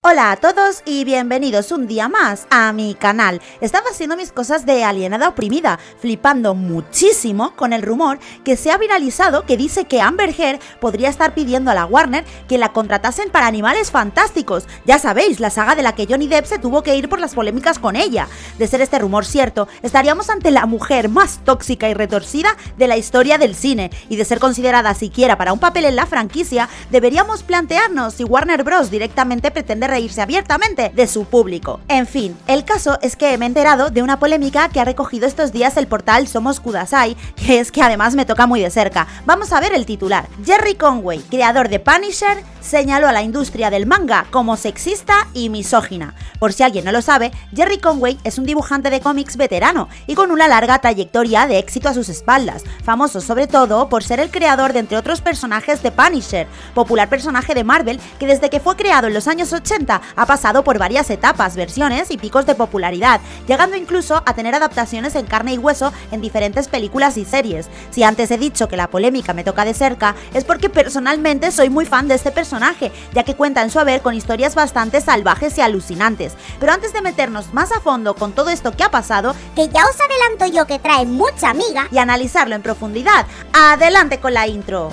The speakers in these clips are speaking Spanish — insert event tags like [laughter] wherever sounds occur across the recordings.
Hola a todos y bienvenidos un día más a mi canal. Estaba haciendo mis cosas de alienada oprimida, flipando muchísimo con el rumor que se ha viralizado que dice que Amber Heard podría estar pidiendo a la Warner que la contratasen para Animales Fantásticos. Ya sabéis, la saga de la que Johnny Depp se tuvo que ir por las polémicas con ella. De ser este rumor cierto, estaríamos ante la mujer más tóxica y retorcida de la historia del cine, y de ser considerada siquiera para un papel en la franquicia, deberíamos plantearnos si Warner Bros. directamente pretende reírse abiertamente de su público. En fin, el caso es que me he enterado de una polémica que ha recogido estos días el portal Somos Kudasai, [laughs] que es que además me toca muy de cerca. Vamos a ver el titular. Jerry Conway, creador de Punisher, señaló a la industria del manga como sexista y misógina. Por si alguien no lo sabe, Jerry Conway es un dibujante de cómics veterano y con una larga trayectoria de éxito a sus espaldas, famoso sobre todo por ser el creador de entre otros personajes de Punisher, popular personaje de Marvel que desde que fue creado en los años 80 ha pasado por varias etapas, versiones y picos de popularidad, llegando incluso a tener adaptaciones en carne y hueso en diferentes películas y series. Si antes he dicho que la polémica me toca de cerca, es porque personalmente soy muy fan de este personaje, ya que cuenta en su haber con historias bastante salvajes y alucinantes. Pero antes de meternos más a fondo con todo esto que ha pasado, que ya os adelanto yo que trae mucha amiga, y analizarlo en profundidad, adelante con la intro.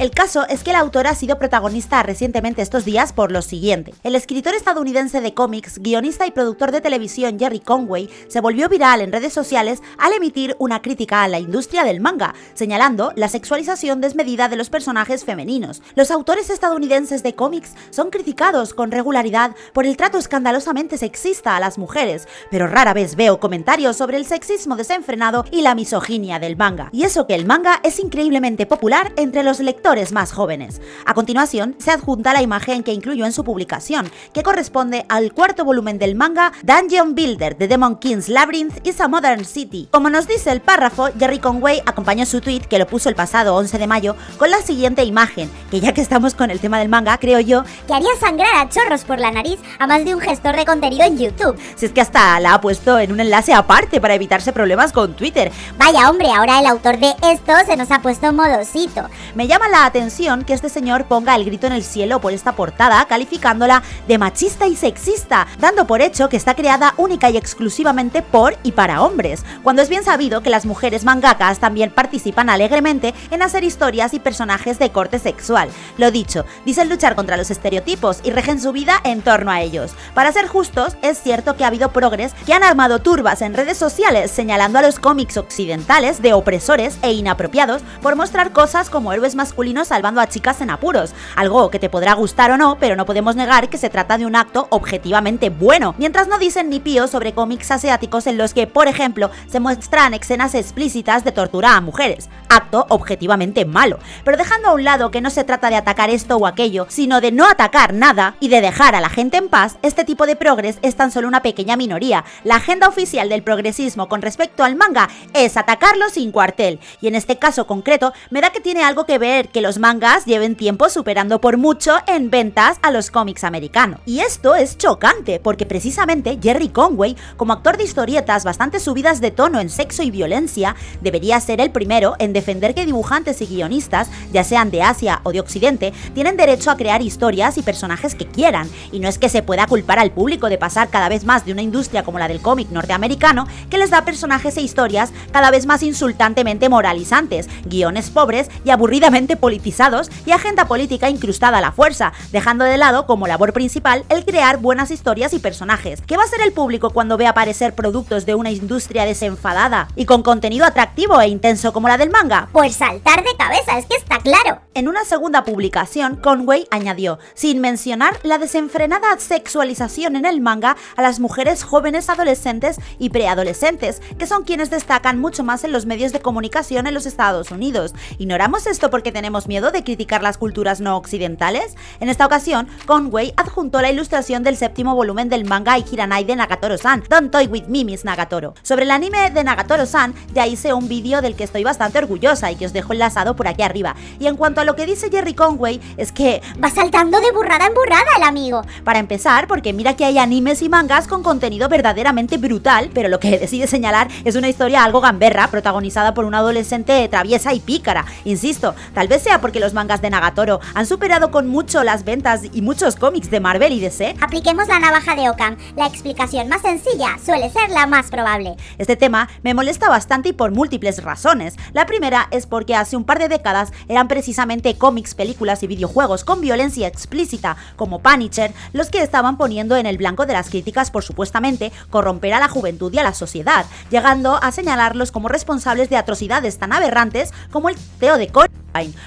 El caso es que la autora ha sido protagonista recientemente estos días por lo siguiente. El escritor estadounidense de cómics, guionista y productor de televisión Jerry Conway se volvió viral en redes sociales al emitir una crítica a la industria del manga, señalando la sexualización desmedida de los personajes femeninos. Los autores estadounidenses de cómics son criticados con regularidad por el trato escandalosamente sexista a las mujeres, pero rara vez veo comentarios sobre el sexismo desenfrenado y la misoginia del manga. Y eso que el manga es increíblemente popular entre los lectores más jóvenes. A continuación, se adjunta la imagen que incluyó en su publicación, que corresponde al cuarto volumen del manga Dungeon Builder de Demon King's Labyrinth is a Modern City. Como nos dice el párrafo, Jerry Conway acompañó su tweet, que lo puso el pasado 11 de mayo, con la siguiente imagen, que ya que estamos con el tema del manga, creo yo, que haría sangrar a chorros por la nariz a más de un gestor de contenido en YouTube. Si es que hasta la ha puesto en un enlace aparte para evitarse problemas con Twitter. Vaya hombre, ahora el autor de esto se nos ha puesto modosito. Me llama la atención que este señor ponga el grito en el cielo por esta portada, calificándola de machista y sexista, dando por hecho que está creada única y exclusivamente por y para hombres, cuando es bien sabido que las mujeres mangakas también participan alegremente en hacer historias y personajes de corte sexual. Lo dicho, dicen luchar contra los estereotipos y regen su vida en torno a ellos. Para ser justos, es cierto que ha habido progres que han armado turbas en redes sociales señalando a los cómics occidentales de opresores e inapropiados por mostrar cosas como héroes masculinos salvando a chicas en apuros, algo que te podrá gustar o no, pero no podemos negar que se trata de un acto objetivamente bueno, mientras no dicen ni pío sobre cómics asiáticos en los que, por ejemplo, se muestran escenas explícitas de tortura a mujeres, acto objetivamente malo, pero dejando a un lado que no se trata de atacar esto o aquello, sino de no atacar nada y de dejar a la gente en paz, este tipo de progres es tan solo una pequeña minoría. La agenda oficial del progresismo con respecto al manga es atacarlo sin cuartel, y en este caso concreto me da que tiene algo que ver que los mangas lleven tiempo superando por mucho en ventas a los cómics americanos. Y esto es chocante, porque precisamente Jerry Conway, como actor de historietas bastante subidas de tono en sexo y violencia, debería ser el primero en defender que dibujantes y guionistas, ya sean de Asia o de Occidente, tienen derecho a crear historias y personajes que quieran, y no es que se pueda culpar al público de pasar cada vez más de una industria como la del cómic norteamericano, que les da personajes e historias cada vez más insultantemente moralizantes, guiones pobres y aburridamente politizados y agenda política incrustada a la fuerza, dejando de lado como labor principal el crear buenas historias y personajes. ¿Qué va a ser el público cuando ve aparecer productos de una industria desenfadada y con contenido atractivo e intenso como la del manga? Pues saltar de cabeza, es que está claro. En una segunda publicación, Conway añadió, sin mencionar la desenfrenada sexualización en el manga a las mujeres jóvenes adolescentes y preadolescentes, que son quienes destacan mucho más en los medios de comunicación en los Estados Unidos. Ignoramos esto porque tenemos tenemos miedo de criticar las culturas no occidentales? En esta ocasión, Conway adjuntó la ilustración del séptimo volumen del manga Ikiranai de Nagatoro-san, Don't Toy With Me, Miss Nagatoro. Sobre el anime de Nagatoro-san, ya hice un vídeo del que estoy bastante orgullosa y que os dejo enlazado por aquí arriba. Y en cuanto a lo que dice Jerry Conway, es que... Va saltando de burrada en burrada el amigo. Para empezar, porque mira que hay animes y mangas con contenido verdaderamente brutal, pero lo que [laughs] decide señalar es una historia algo gamberra, protagonizada por una adolescente traviesa y pícara. Insisto, tal vez sea porque los mangas de Nagatoro han superado con mucho las ventas y muchos cómics de Marvel y DC. Apliquemos la navaja de Ockham. La explicación más sencilla suele ser la más probable. Este tema me molesta bastante y por múltiples razones. La primera es porque hace un par de décadas eran precisamente cómics, películas y videojuegos con violencia explícita, como Punisher, los que estaban poniendo en el blanco de las críticas por supuestamente corromper a la juventud y a la sociedad, llegando a señalarlos como responsables de atrocidades tan aberrantes como el teo de Columbine.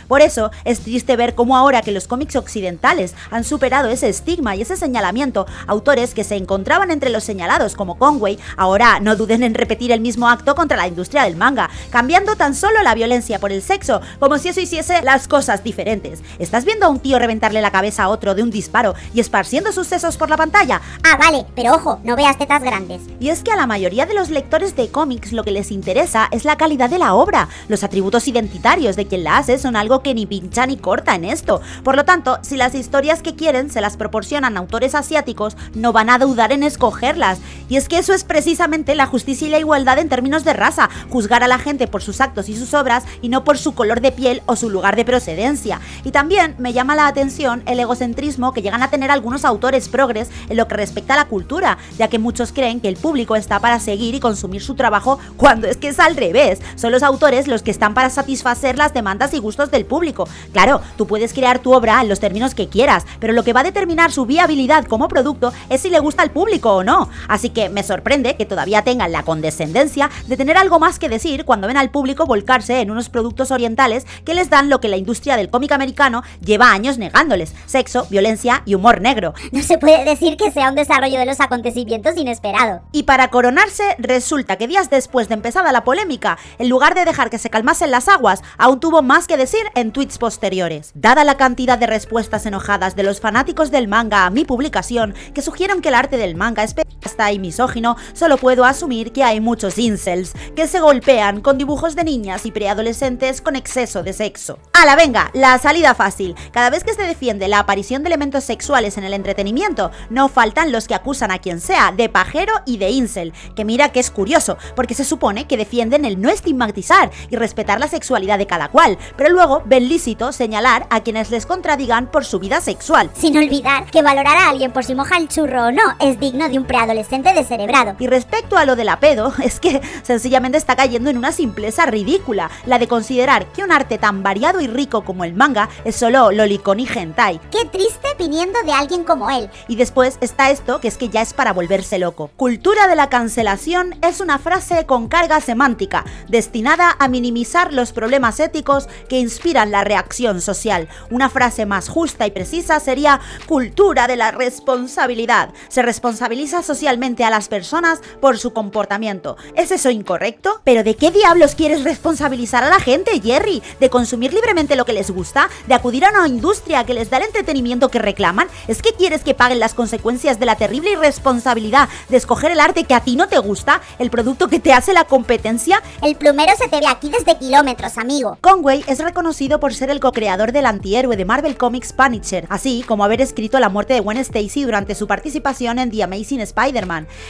Por eso es triste ver cómo ahora que los cómics occidentales han superado ese estigma y ese señalamiento, autores que se encontraban entre los señalados como Conway ahora no duden en repetir el mismo acto contra la industria del manga, cambiando tan solo la violencia por el sexo, como si eso hiciese las cosas diferentes. ¿Estás viendo a un tío reventarle la cabeza a otro de un disparo y esparciendo sus sesos por la pantalla? Ah, vale, pero ojo, no veas tetas grandes. Y es que a la mayoría de los lectores de cómics lo que les interesa es la calidad de la obra. Los atributos identitarios de quien la hace son algo que ni pincha ni corta en esto. Por lo tanto, si las historias que quieren se las proporcionan autores asiáticos, no van a dudar en escogerlas. Y es que eso es precisamente la justicia y la igualdad en términos de raza, juzgar a la gente por sus actos y sus obras y no por su color de piel o su lugar de procedencia. Y también me llama la atención el egocentrismo que llegan a tener algunos autores progres en lo que respecta a la cultura, ya que muchos creen que el público está para seguir y consumir su trabajo cuando es que es al revés. Son los autores los que están para satisfacer las demandas y gustos del público. Claro, tú puedes crear tu obra en los términos que quieras, pero lo que va a determinar su viabilidad como producto es si le gusta al público o no. Así que me sorprende que todavía tengan la condescendencia de tener algo más que decir cuando ven al público volcarse en unos productos orientales que les dan lo que la industria del cómic americano lleva años negándoles, sexo, violencia y humor negro. No se puede decir que sea un desarrollo de los acontecimientos inesperado. Y para coronarse, resulta que días después de empezada la polémica, en lugar de dejar que se calmasen las aguas, aún tuvo más que decir en tweets posteriores. Dada la cantidad de respuestas enojadas de los fanáticos del manga a mi publicación, que sugieren que el arte del manga es está y misógino, solo puedo asumir que hay muchos incels que se golpean con dibujos de niñas y preadolescentes con exceso de sexo. ¡Hala, venga! La salida fácil. Cada vez que se defiende la aparición de elementos sexuales en el entretenimiento, no faltan los que acusan a quien sea de pajero y de incel, que mira que es curioso, porque se supone que defienden el no estigmatizar y respetar la sexualidad de cada cual, pero luego ven lícito señalar a quienes les contradigan por su vida sexual. Sin olvidar que valorar a alguien por si moja el churro o no es digno de un preadolescente descerebrado. Y respecto a lo de la pedo, [laughs] es que sencillamente está cayendo en una simpleza ridícula, la de considerar que un arte tan variado y rico como el manga es solo lolicón y hentai. Qué triste viniendo de alguien como él. Y después está esto que es que ya es para volverse loco. Cultura de la cancelación es una frase con carga semántica, destinada a minimizar los problemas éticos que inspiran la reacción social. Una frase más justa y precisa sería cultura de la responsabilidad. Se responsabiliza socialmente a las personas por su comportamiento. ¿Es eso incorrecto? ¿Pero de qué diablos quieres responsabilizar a la gente, Jerry? ¿De consumir libremente lo que les gusta? ¿De acudir a una industria que les da el entretenimiento que reclaman? ¿Es que quieres que paguen las consecuencias de la terrible irresponsabilidad de escoger el arte que a ti no te gusta? ¿El producto que te hace la competencia? El plumero se te ve aquí desde kilómetros, amigo. Conway es reconocido por ser el co-creador del antihéroe de Marvel Comics Punisher, así como haber escrito la muerte de Gwen Stacy durante su participación en The Amazing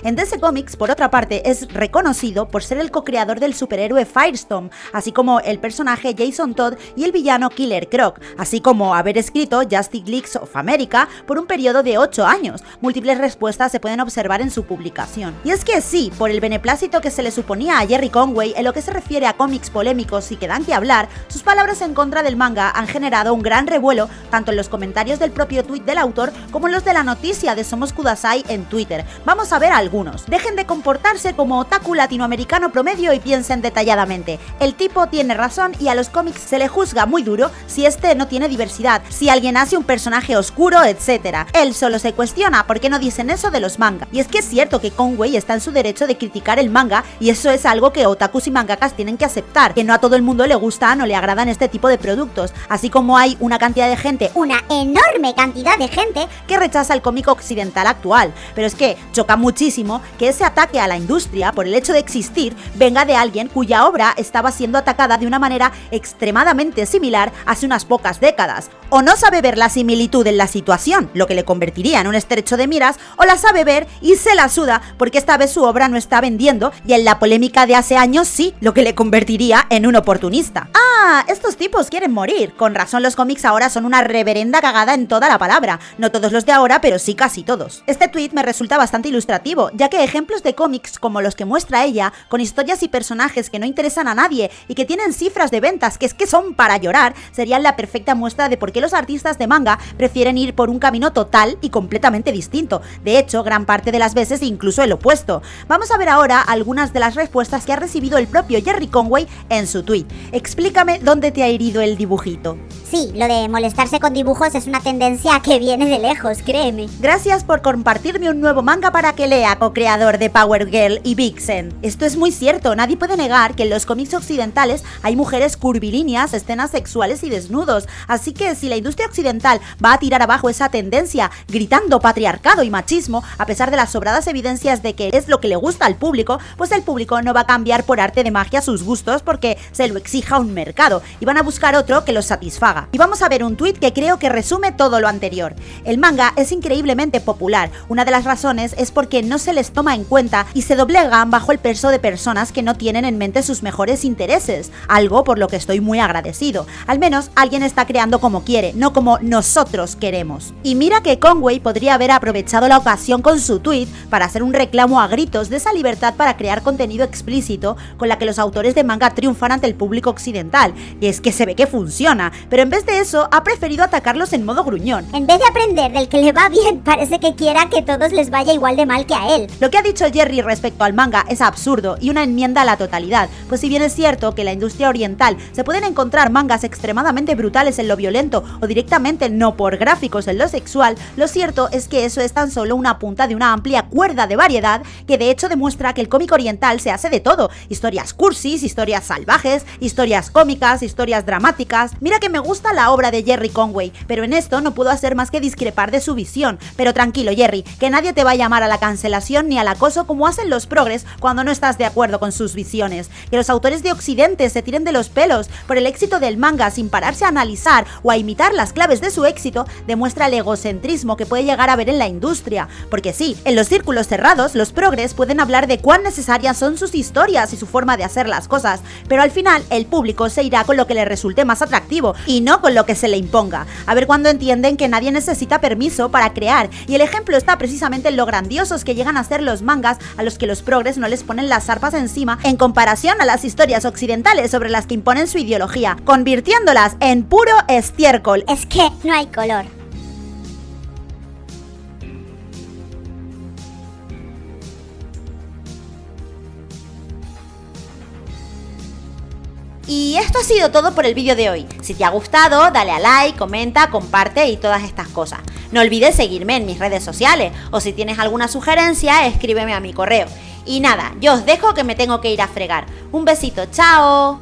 En DC Comics, por otra parte, es reconocido por ser el co-creador del superhéroe Firestorm, así como el personaje Jason Todd y el villano Killer Croc, así como haber escrito Justice League of America por un periodo de 8 años. Múltiples respuestas se pueden observar en su publicación. Y es que sí, por el beneplácito que se le suponía a Jerry Conway en lo que se refiere a cómics polémicos y que dan que hablar, sus palabras en contra del manga han generado un gran revuelo tanto en los comentarios del propio tweet del autor como en los de la noticia de Somos Kudasai en Twitter. A ver algunos. Dejen de comportarse como otaku latinoamericano promedio y piensen detalladamente. El tipo tiene razón y a los cómics se le juzga muy duro si este no tiene diversidad, si alguien hace un personaje oscuro, etc. Él solo se cuestiona por qué no dicen eso de los manga. Y es que es cierto que Conway está en su derecho de criticar el manga y eso es algo que otakus y mangakas tienen que aceptar, que no a todo el mundo le gusta, no le agrada en este tipo de productos, así como hay una cantidad de gente, una enorme cantidad de gente, que rechaza el cómic occidental actual. Pero es que choca muchísimo que ese ataque a la industria por el hecho de existir venga de alguien cuya obra estaba siendo atacada de una manera extremadamente similar hace unas pocas décadas. O no sabe ver la similitud en la situación, lo que le convertiría en un estrecho de miras, o la sabe ver y se la suda porque esta vez su obra no está vendiendo y en la polémica de hace años sí, lo que le convertiría en un oportunista. Ah, estos tipos quieren morir. Con razón los cómics ahora son una reverenda cagada en toda la palabra. No todos los de ahora, pero sí casi todos. Este tweet me resulta bastante ilustrativo, ya que ejemplos de cómics como los que muestra ella, con historias y personajes que no interesan a nadie y que tienen cifras de ventas que es que son para llorar, serían la perfecta muestra de por qué los artistas de manga prefieren ir por un camino total y completamente distinto. De hecho, gran parte de las veces incluso el opuesto. Vamos a ver ahora algunas de las respuestas que ha recibido el propio Jerry Conway en su tweet. Explícame dónde te ha herido el dibujito. Sí, lo de molestarse con dibujos es una tendencia [laughs] que viene de lejos, créeme. Gracias por compartirme un nuevo manga para que lea, co-creador de Power Girl y Vixen. Esto es muy cierto, nadie puede negar que en los cómics occidentales hay mujeres curvilíneas, escenas sexuales y desnudos, así que si la industria occidental va a tirar abajo esa tendencia gritando patriarcado y machismo, a pesar de las sobradas evidencias de que es lo que le gusta al público, pues el público no va a cambiar por arte de magia sus gustos porque se lo exija un mercado y van a buscar otro que los satisfaga. Y vamos a ver un tuit que creo que resume todo lo anterior. El manga es increíblemente popular. Una de las razones es porque no se les toma en cuenta y se doblegan bajo el peso de personas que no tienen en mente sus mejores intereses, algo por lo que estoy muy agradecido. Al menos alguien está creando como quiere, no como nosotros queremos. Y mira que Conway podría haber aprovechado la ocasión con su tweet para hacer un reclamo a gritos de esa libertad para crear contenido explícito con la que los autores de manga triunfan ante el público occidental. Y es que se ve que funciona, pero en vez de eso, ha preferido atacarlos en modo gruñón. En vez de aprender del que le va bien, parece que quiera que todos les vaya igual de mal que a él. Lo que ha dicho Jerry respecto al manga es absurdo y una enmienda a la totalidad, pues si bien es cierto que en la industria oriental se pueden encontrar mangas extremadamente brutales en lo violento o directamente no por gráficos en lo sexual, lo cierto es que eso es tan solo una punta de una amplia cuerda de variedad que de hecho demuestra que el cómic oriental se hace de todo, historias cursis, historias salvajes, historias cómicas, historias dramáticas. Mira que me gusta la obra de Jerry Conway, pero en esto no puedo hacer más que discrepar de su visión. Pero tranquilo, Jerry, que nadie te va a llamar a la cancelación ni al acoso como hacen los progres cuando no estás de acuerdo con sus visiones. Que los autores de Occidente se tiren de los pelos por el éxito del manga sin pararse a analizar o a imitar las claves de su éxito demuestra el egocentrismo que puede llegar a ver en la industria. Porque sí, en los círculos cerrados, los progres pueden hablar de cuán necesarias son sus historias y su forma de hacer las cosas, pero al final el público se irá con lo que le resulte más atractivo y no con lo que se le imponga. A ver cuándo entienden que nadie necesita permiso para crear. Y el ejemplo está precisamente en lo grandiosos que llegan a ser los mangas a los que los progres no les ponen las arpas encima en comparación a las historias occidentales sobre las que imponen su ideología, convirtiéndolas en puro estiércol. Es que no hay color. Y esto ha sido todo por el vídeo de hoy. Si te ha gustado, dale a like, comenta, comparte y todas estas cosas. No olvides seguirme en mis redes sociales o si tienes alguna sugerencia, escríbeme a mi correo. Y nada, yo os dejo que me tengo que ir a fregar. Un besito, chao.